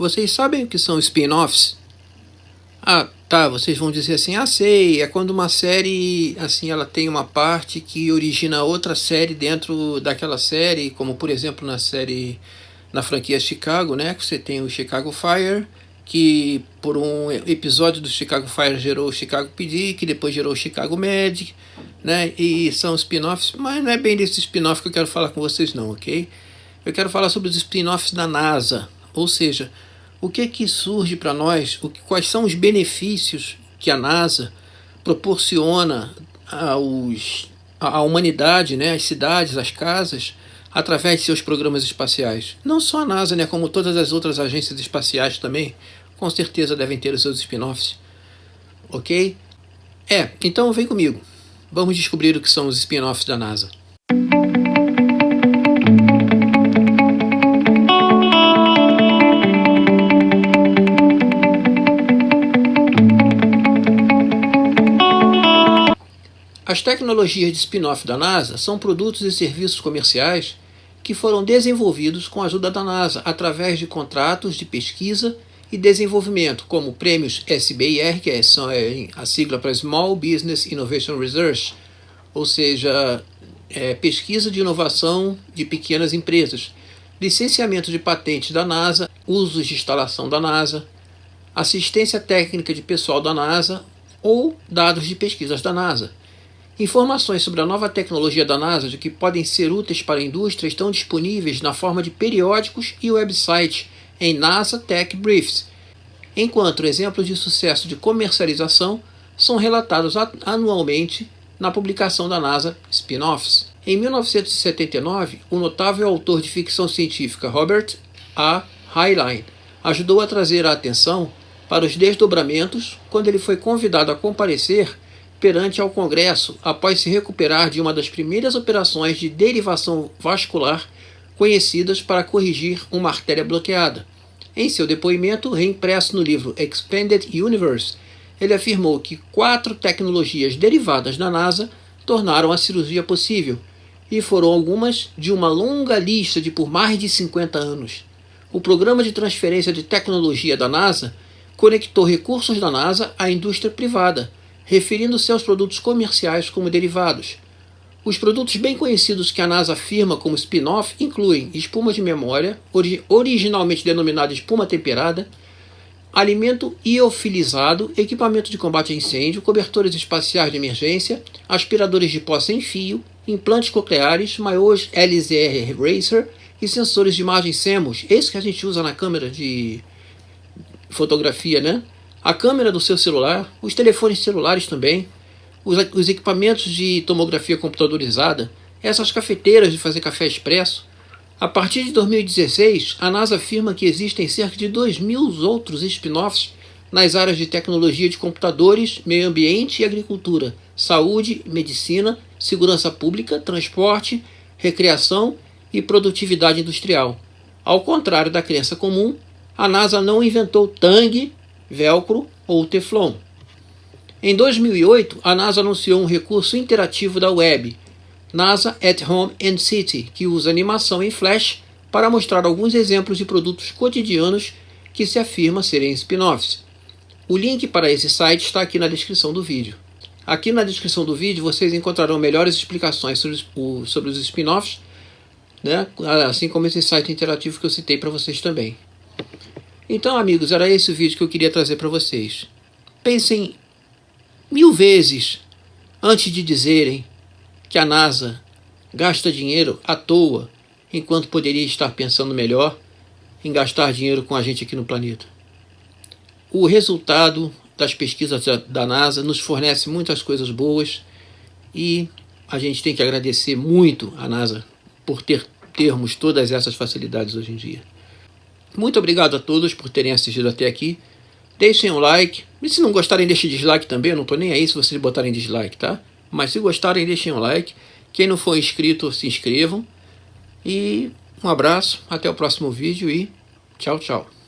Vocês sabem o que são spin-offs? Ah, tá, vocês vão dizer assim, ah, sei, é quando uma série, assim, ela tem uma parte que origina outra série dentro daquela série, como por exemplo na série, na franquia Chicago, né, que você tem o Chicago Fire, que por um episódio do Chicago Fire gerou o Chicago PD, que depois gerou o Chicago Med, né? E são spin-offs, mas não é bem desse spin-off que eu quero falar com vocês não, ok? Eu quero falar sobre os spin-offs da NASA, ou seja, o que que surge para nós, o que, quais são os benefícios que a NASA proporciona aos, à humanidade, né, às cidades, às casas, através de seus programas espaciais. Não só a NASA, né, como todas as outras agências espaciais também, com certeza devem ter os seus spin-offs. Ok? É, então vem comigo. Vamos descobrir o que são os spin-offs da NASA. As tecnologias de spin-off da NASA são produtos e serviços comerciais que foram desenvolvidos com a ajuda da NASA através de contratos de pesquisa e desenvolvimento, como prêmios SBIR, que é, é a sigla para Small Business Innovation Research, ou seja, é, pesquisa de inovação de pequenas empresas, licenciamento de patentes da NASA, usos de instalação da NASA, assistência técnica de pessoal da NASA ou dados de pesquisas da NASA. Informações sobre a nova tecnologia da NASA de que podem ser úteis para a indústria estão disponíveis na forma de periódicos e websites em NASA Tech Briefs, enquanto exemplos de sucesso de comercialização são relatados anualmente na publicação da NASA Spin-offs. Em 1979, o notável autor de ficção científica Robert A. Heinlein ajudou a trazer a atenção para os desdobramentos quando ele foi convidado a comparecer perante ao Congresso após se recuperar de uma das primeiras operações de derivação vascular conhecidas para corrigir uma artéria bloqueada. Em seu depoimento, reimpresso no livro Expanded Universe, ele afirmou que quatro tecnologias derivadas da NASA tornaram a cirurgia possível, e foram algumas de uma longa lista de por mais de 50 anos. O programa de transferência de tecnologia da NASA conectou recursos da NASA à indústria privada, referindo-se aos produtos comerciais como derivados. Os produtos bem conhecidos que a NASA afirma como spin-off incluem espuma de memória, ori originalmente denominada espuma temperada, alimento iofilizado, equipamento de combate a incêndio, cobertores espaciais de emergência, aspiradores de pó sem fio, implantes cocleares, maiores LZR Racer e sensores de imagem CMOS, esse que a gente usa na câmera de fotografia, né? A câmera do seu celular, os telefones celulares também, os, os equipamentos de tomografia computadorizada, essas cafeteiras de fazer café expresso. A partir de 2016, a NASA afirma que existem cerca de 2 mil outros spin-offs nas áreas de tecnologia de computadores, meio ambiente e agricultura, saúde, medicina, segurança pública, transporte, recreação e produtividade industrial. Ao contrário da crença comum, a NASA não inventou Tang, Velcro ou Teflon. Em 2008, a NASA anunciou um recurso interativo da web, NASA at Home and City, que usa animação em Flash para mostrar alguns exemplos de produtos cotidianos que se afirma serem spin-offs. O link para esse site está aqui na descrição do vídeo. Aqui na descrição do vídeo vocês encontrarão melhores explicações sobre os, spin-offs, né? assim como esse site interativo que eu citei para vocês também. Então, amigos, era esse o vídeo que eu queria trazer para vocês. Pensem mil vezes antes de dizerem que a NASA gasta dinheiro à toa, enquanto poderia estar pensando melhor em gastar dinheiro com a gente aqui no planeta. O resultado das pesquisas da NASA nos fornece muitas coisas boas e a gente tem que agradecer muito a NASA por ter termos todas essas facilidades hoje em dia. Muito obrigado a todos por terem assistido até aqui. Deixem um like. E se não gostarem, deixem dislike também. Eu não estou nem aí se vocês botarem dislike, tá? Mas se gostarem, deixem um like. Quem não for inscrito, se inscrevam. E um abraço, até o próximo vídeo e tchau, tchau.